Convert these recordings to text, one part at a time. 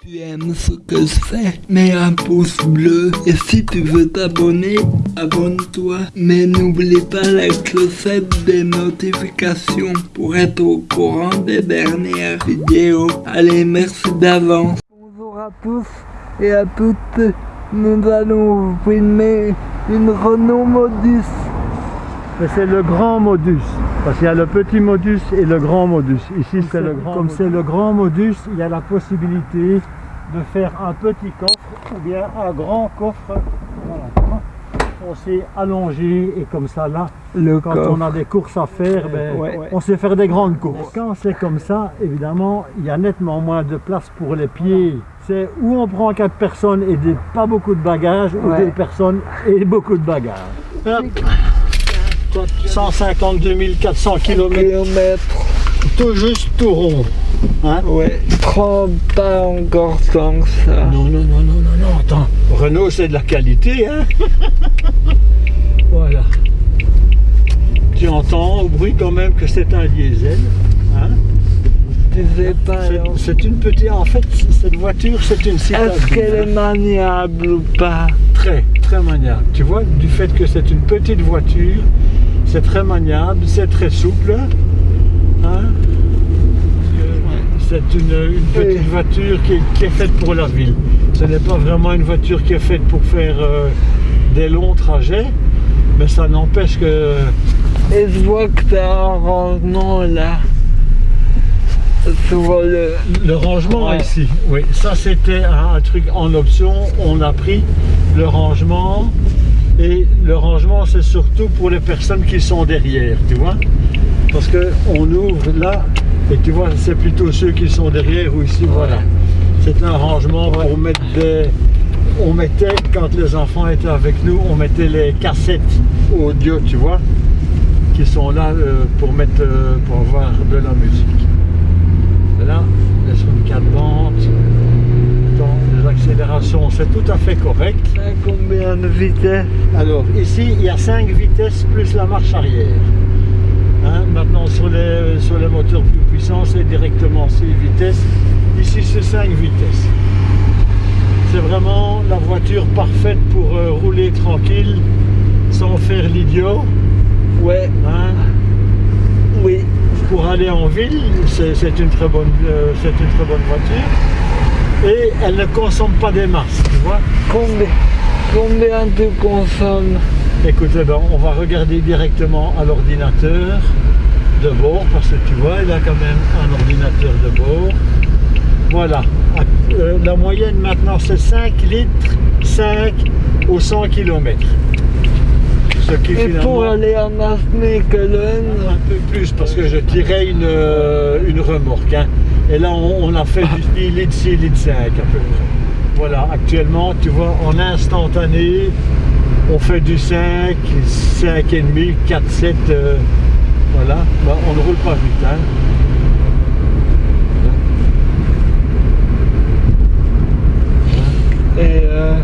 tu aimes ce que je fais, mets un pouce bleu. Et si tu veux t'abonner, abonne-toi. Mais n'oublie pas la clochette des notifications pour être au courant des dernières vidéos. Allez, merci d'avance. Bonjour à tous et à toutes. Nous allons vous filmer une Renault Modus. Mais c'est le grand modus, parce qu'il y a le petit modus et le grand modus. Ici, c'est le grand. Comme c'est le grand modus, il y a la possibilité de faire un petit coffre ou bien un grand coffre. Voilà. On s'est allongé et comme ça là, Le quand coffre. on a des courses à faire, ben, Ouais. on sait faire des grandes courses. Quand c'est comme ça, évidemment, il y a nettement moins de place pour les pieds. C'est où on prend quatre personnes et des, pas beaucoup de bagages, ou deux personnes et beaucoup de bagages. Hop. 152 400 km, Kilomètres. tout juste tout rond. Hein? Ouais, prends pas encore tant que ça. non, non, non, non, non, non, attends. Renault, c'est de la qualité, hein Voilà. Tu entends au bruit quand même que c'est un diesel. Hein? Tu sais pas, C'est- alors. c'est une petite... En fait, cette voiture, c'est une citadine. Est-ce qu'elle est maniable ou pas? Très, très maniable. Tu vois, du fait que c'est une petite voiture, c'est très maniable, c'est très souple. Hein c'est une, une petite Oui. voiture qui est, qui est faite pour la ville. Ce n'est pas vraiment une voiture qui est faite pour faire euh, des longs trajets, mais ça n'empêche que Et je vois que t'as un rangement là. Le. le rangement Ouais. ici, oui, ça c'était un, un truc en option. On a pris le rangement et le rangement c'est surtout pour les personnes qui sont derrière, tu vois. Parce que on ouvre là et tu vois, c'est plutôt ceux qui sont derrière ou ici, voilà. C'est un rangement pour mettre des. On mettait, quand les enfants étaient avec nous, on mettait les cassettes audio, tu vois, qui sont là euh, pour mettre, euh, pour avoir de la musique. Là, sur une 4 bandes. Dans les accélérations, c'est tout à fait correct. De vitesse Alors, ici, il y a 5 vitesses plus la marche arrière. Hein, maintenant, sur les, sur les moteurs plus puissants, c'est directement 6 vitesses. Ici, c'est 5 vitesses. C'est vraiment la voiture parfaite pour euh, rouler tranquille, sans faire l'idiot. Ouais, hein. oui. pour aller en ville, c'est une, très bonne, euh, c'est une très bonne voiture. Et elle ne consomme pas des masses, tu vois. Combien, combien tu consommes Écoutez, ben, on va regarder directement à l'ordinateur de bord, parce que tu vois, il a quand même un ordinateur de bord. Voilà. Euh, la moyenne maintenant, c'est 5 litres, 5 au 100 km. Ce qui Et pour aller en Asmekelen, Un peu plus parce que je tirais une, euh, une remorque. hein. Et là, on, on a fait du 6 litres, 6 litres 5 à peu près. Voilà, actuellement, tu vois, en instantané, on fait du 5, 5,5, 4, 7. euh, voilà, Bah, on ne roule pas vite. hein. et, euh,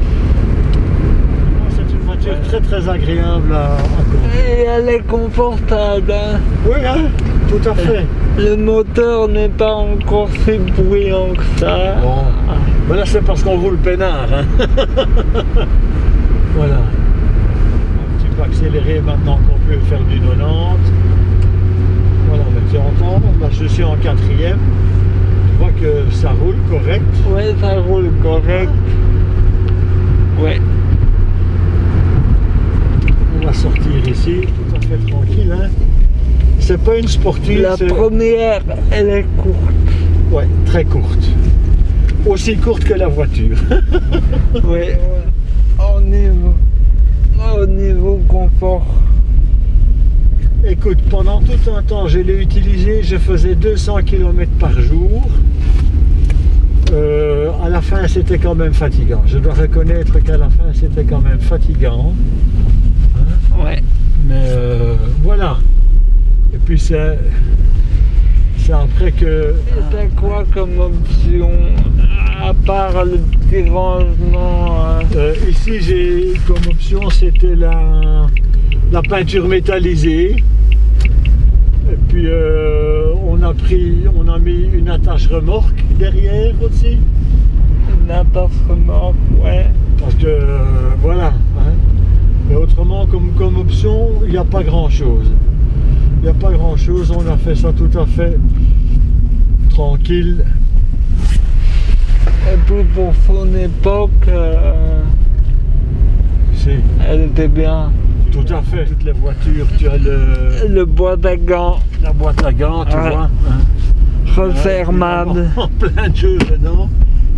C'est une voiture très très agréable à, à conduire. et elle est confortable. hein. Oui, hein, tout à fait. Le moteur n'est pas encore si bruyant que ça. Bon, mais là c'est parce qu'on roule peinard. hein. voilà. Un petit peu accéléré maintenant qu'on peut faire du 90. Voilà, mais tu entends, là je suis en quatrième. Tu vois que ça roule correct. Ouais, ça roule correct. Ouais. On va sortir ici, tout à fait tranquille. Hein. C'est pas une sportive, La première, elle est courte. ouais, très courte. Aussi courte que la voiture. Ouais. Au niveau, au niveau confort. Écoute, pendant tout un temps, je l'ai utilisé, je faisais 200 km par jour. Euh, à la fin, c'était quand même fatigant. Je dois reconnaître qu'à la fin, c'était quand même fatigant. Ouais. Mais euh, voilà. Et puis c'est c'est après que t'as quoi comme option À part le petit rangement. hein. euh, ici j'ai comme option c'était la, la peinture métallisée. Et puis euh, on a pris, on a mis une attache remorque derrière aussi. passe remorque, ouais. Parce que, euh, voilà. hein. Mais autrement, comme, comme option, il n'y a pas grand-chose. Il n'y a pas grand-chose. On a fait ça tout à fait tranquille. Et puis pour son époque, euh, C'est elle était bien. tout à fait. Toutes les voitures, tu as le, Le bois d'agant, la boîte à gants, tu Ouais. vois. hein. refermable. En plein de choses dedans.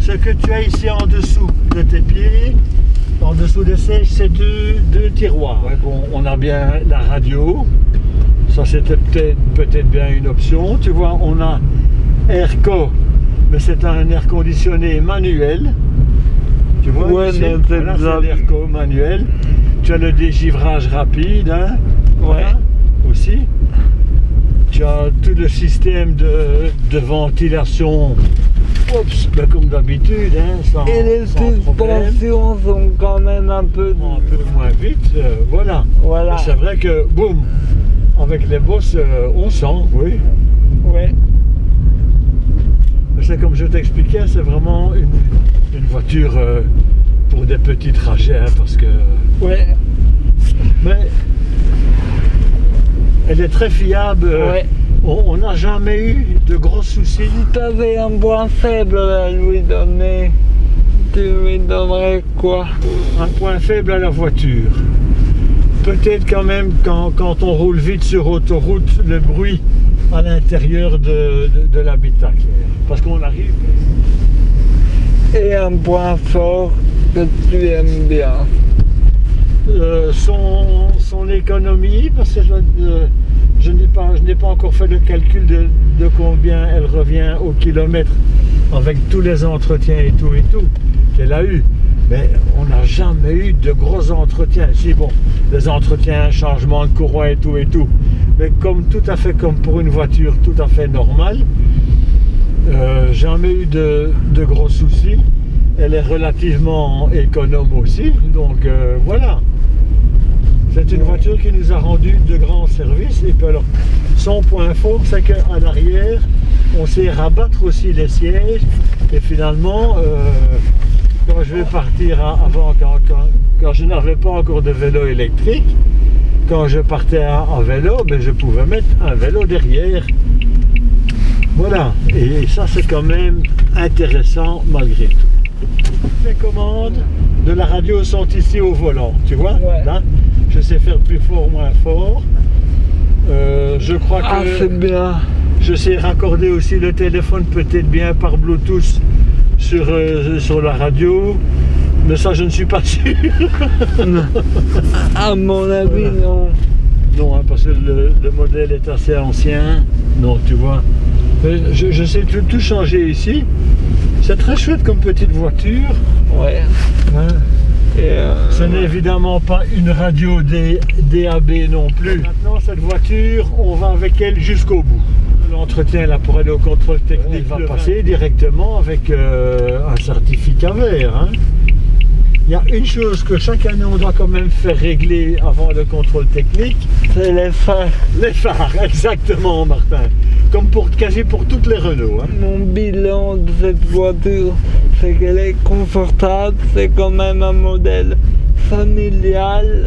Ce que tu as ici en dessous de tes pieds, en dessous de ces, c'est deux, deux tiroirs. Ouais, bon, on a bien la radio. Ça, c'était peut-être peut-être bien une option. Tu vois, on a Airco, mais c'est un air conditionné manuel. Tu vois, Ouais, c'est c'est l'Airco manuel. Tu as le dégivrage rapide, hein, Ouais. aussi. Tu as tout le système de, de ventilation, oups, ben comme d'habitude, hein, sans, Et les sans problème. suspensions sont quand même un peu... Un peu moins vite, euh, voilà. Voilà. C'est vrai que, boum, avec les bosses, euh, on sent, oui. Ouais. C'est comme je t'expliquais, c'est vraiment une, une voiture euh, pour des petits trajets, hein, parce que... Ouais. Mais elle est très fiable. Ouais. On n'a jamais eu de gros soucis. Si t'avais un point faible à lui donner, tu lui donnerais quoi? Un point faible à la voiture. Peut-être quand même quand, quand on roule vite sur autoroute, le bruit à l'intérieur de, de- de l'habitacle. Parce qu'on arrive. Et un point fort que tu aimes bien. euh, son, son économie, parce que je, euh, je n'ai pas, je n'ai pas encore fait le calcul de, de combien elle revient au kilomètre avec tous les entretiens et tout et tout qu'elle a eu. Mais on n'a jamais eu de gros entretiens. Si bon, les entretiens, changement de courroie et tout et tout. Mais comme tout à fait comme pour une voiture tout à fait normale, euh, jamais eu de, de gros soucis. Elle est relativement économe aussi, donc euh, voilà. C'est une voiture qui nous a rendu de grands services. Et puis alors, son point fort, c'est qu'à l'arrière, on sait rabattre aussi les sièges. Et finalement, euh, quand je vais partir à- avant, quand, quand- quand je n'avais pas encore de vélo électrique, quand je partais à vélo, ben, je pouvais mettre un vélo derrière. Voilà, et ça c'est quand même intéressant malgré tout. Les commandes de la radio sont ici au volant, tu vois Ouais. Là, je sais faire plus fort, moins fort. Euh, je crois que Ah, c'est bien. je sais raccorder aussi le téléphone peut-être bien par Bluetooth sur, euh, sur la radio. Mais ça, je ne suis pas sûr. À mon avis, Voilà. non. Non, hein, parce que le, le modèle est assez ancien. Non, tu vois. Je, je sais tout, tout changer ici. C'est très chouette comme petite voiture. Ouais. hein. Euh, Ce n'est évidemment pas une radio DAB non plus. Maintenant, cette voiture, on va avec elle jusqu'au bout. L'entretien là pour aller au contrôle technique va passer directement avec euh, un certificat vert. hein. Il y a une chose que chaque année on doit quand même faire régler avant le contrôle technique, c'est les phares. les phares, exactement Martin. Comme pour quasi pour toutes les Renault. hein. Mon bilan de cette voiture, c'est qu'elle est confortable, c'est quand même un modèle familial